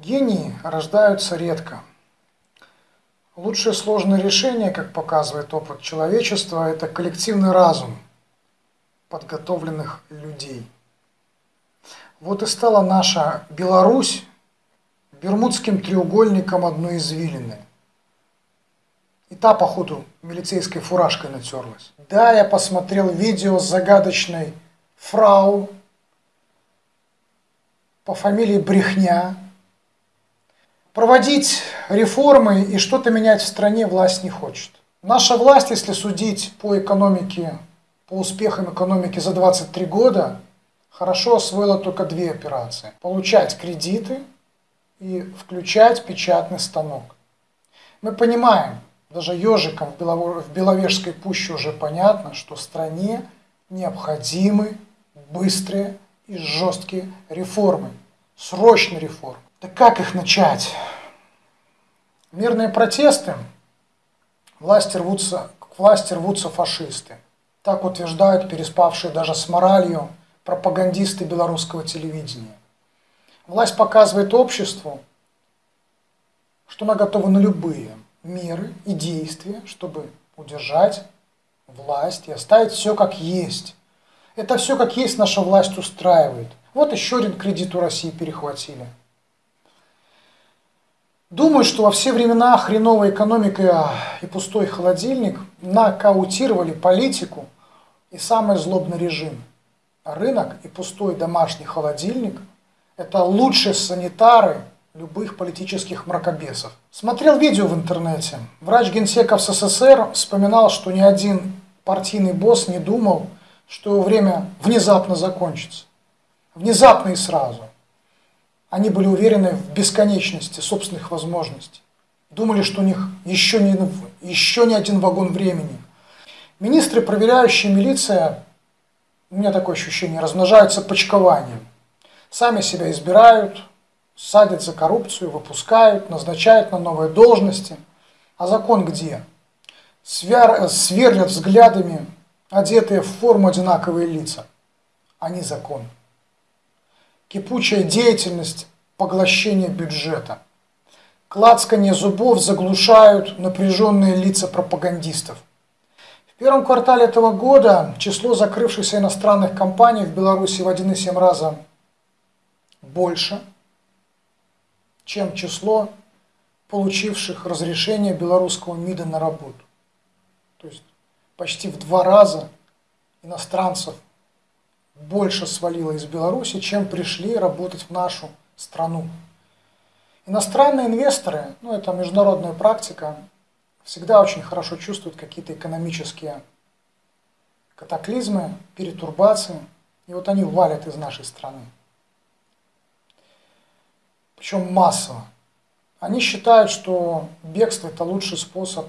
Гении рождаются редко. Лучшее сложное решение, как показывает опыт человечества, это коллективный разум подготовленных людей. Вот и стала наша Беларусь Бермудским треугольником одной извилины. И та, походу, милицейской фуражкой натерлась. Да, я посмотрел видео с загадочной фрау по фамилии Брехня, Проводить реформы и что-то менять в стране власть не хочет. Наша власть, если судить по экономике, по успехам экономики за 23 года, хорошо освоила только две операции. Получать кредиты и включать печатный станок. Мы понимаем, даже ежикам в Беловежской пуще уже понятно, что стране необходимы быстрые и жесткие реформы, срочные реформы. Так как их начать? Мирные протесты, власти рвутся, к власти рвутся фашисты. Так утверждают переспавшие даже с моралью пропагандисты белорусского телевидения. Власть показывает обществу, что она готова на любые меры и действия, чтобы удержать власть и оставить все как есть. Это все как есть наша власть устраивает. Вот еще один кредит у России перехватили. Думаю, что во все времена хреновая экономика и пустой холодильник нокаутировали политику и самый злобный режим. Рынок и пустой домашний холодильник – это лучшие санитары любых политических мракобесов. Смотрел видео в интернете. Врач генсека в СССР вспоминал, что ни один партийный босс не думал, что время внезапно закончится. Внезапно и сразу. Они были уверены в бесконечности собственных возможностей. Думали, что у них еще не, еще не один вагон времени. Министры, проверяющие милиция, у меня такое ощущение, размножаются почкованием. Сами себя избирают, садят за коррупцию, выпускают, назначают на новые должности. А закон где? Свер, сверлят взглядами одетые в форму одинаковые лица. Они закон кипучая деятельность поглощения бюджета. Клацкание зубов заглушают напряженные лица пропагандистов. В первом квартале этого года число закрывшихся иностранных компаний в Беларуси в 1,7 раза больше, чем число получивших разрешение белорусского МИДа на работу. То есть почти в два раза иностранцев больше свалило из Беларуси, чем пришли работать в нашу страну. Иностранные инвесторы, ну это международная практика, всегда очень хорошо чувствуют какие-то экономические катаклизмы, перетурбации, и вот они валят из нашей страны. Причем массово. Они считают, что бегство это лучший способ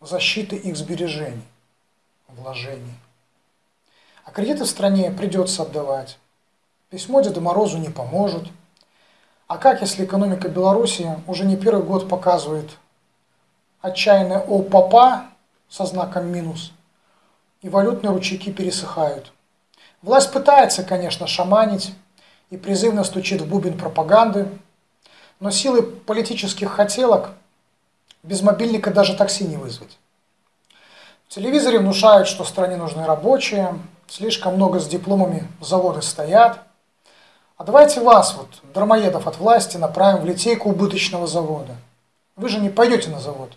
защиты их сбережений, вложений. А кредиты в стране придется отдавать. Письмо Деду Морозу не поможет. А как, если экономика Беларуси уже не первый год показывает отчаянное «о папа» со знаком минус, и валютные ручейки пересыхают? Власть пытается, конечно, шаманить и призывно стучит в бубен пропаганды, но силы политических хотелок без мобильника даже такси не вызвать. В телевизоре внушают, что стране нужны рабочие, слишком много с дипломами заводы стоят. А давайте вас, вот, дармоедов от власти, направим в литейку убыточного завода. Вы же не пойдете на завод.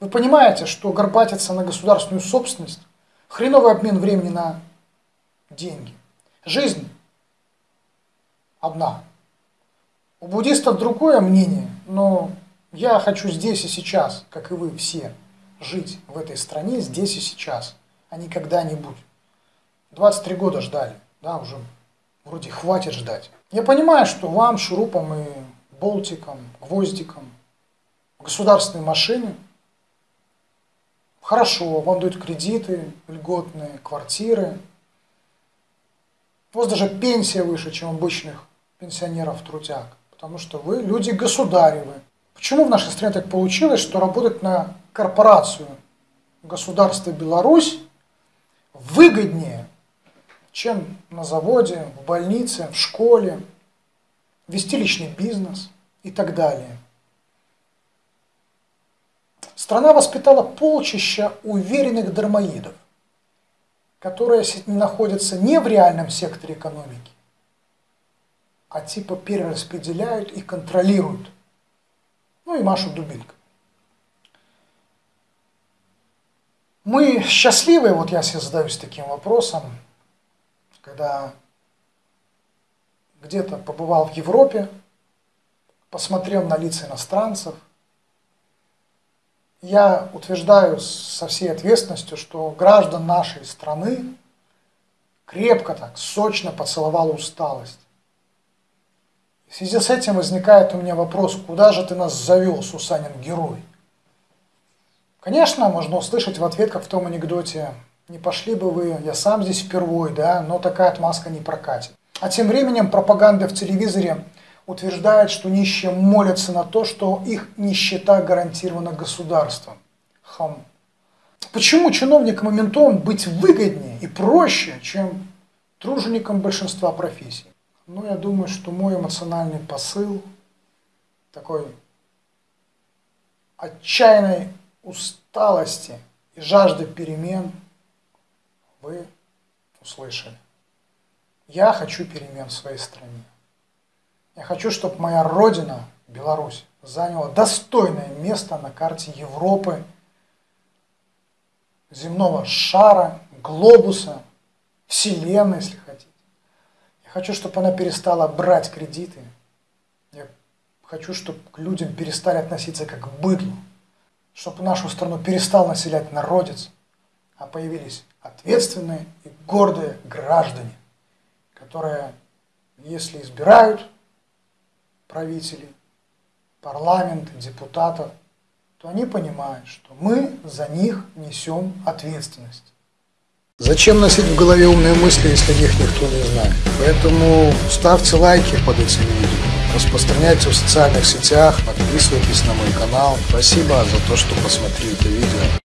Вы понимаете, что горбатиться на государственную собственность – хреновый обмен времени на деньги. Жизнь одна. У буддистов другое мнение, но я хочу здесь и сейчас, как и вы все, жить в этой стране здесь и сейчас, а не когда-нибудь. 23 года ждали, да, уже вроде хватит ждать. Я понимаю, что вам, шурупом и болтиком, гвоздиком, государственной машине хорошо, вам дают кредиты льготные, квартиры. У вас даже пенсия выше, чем обычных пенсионеров-трудяг, потому что вы люди государевы. Почему в нашей стране так получилось, что работать на корпорацию государства Беларусь выгоднее, чем на заводе, в больнице, в школе, вести личный бизнес, и так далее. Страна воспитала полчища уверенных дармоидов, которые находятся не в реальном секторе экономики, а типа перераспределяют и контролируют. Ну и машут дубинкой. Мы счастливы, вот я себе задаюсь таким вопросом, когда где-то побывал в Европе, посмотрел на лица иностранцев, я утверждаю со всей ответственностью, что граждан нашей страны крепко так, сочно поцеловала усталость. В связи с этим возникает у меня вопрос, куда же ты нас завел, Сусанин герой? Конечно, можно услышать в ответ, как в том анекдоте, не пошли бы вы, я сам здесь впервой, да, но такая отмазка не прокатит. А тем временем пропаганда в телевизоре утверждает, что нищие молятся на то, что их нищета гарантирована государством. Хам. Почему чиновникам и ментам быть выгоднее и проще, чем труженикам большинства профессий? Ну, я думаю, что мой эмоциональный посыл такой отчаянной усталости и жажды перемен вы услышали. Я хочу перемен в своей стране. Я хочу, чтобы моя родина, Беларусь, заняла достойное место на карте Европы, земного шара, глобуса, вселенной, если хотите. Я хочу, чтобы она перестала брать кредиты. Я хочу, чтобы к людям перестали относиться как к быдлу чтобы нашу страну перестал населять народец, а появились ответственные и гордые граждане, которые, если избирают правителей, парламент, депутатов, то они понимают, что мы за них несем ответственность. Зачем носить в голове умные мысли, если их никто не знает? Поэтому ставьте лайки под этим видео распространяйте в социальных сетях, подписывайтесь на мой канал. Спасибо за то, что посмотрели это видео.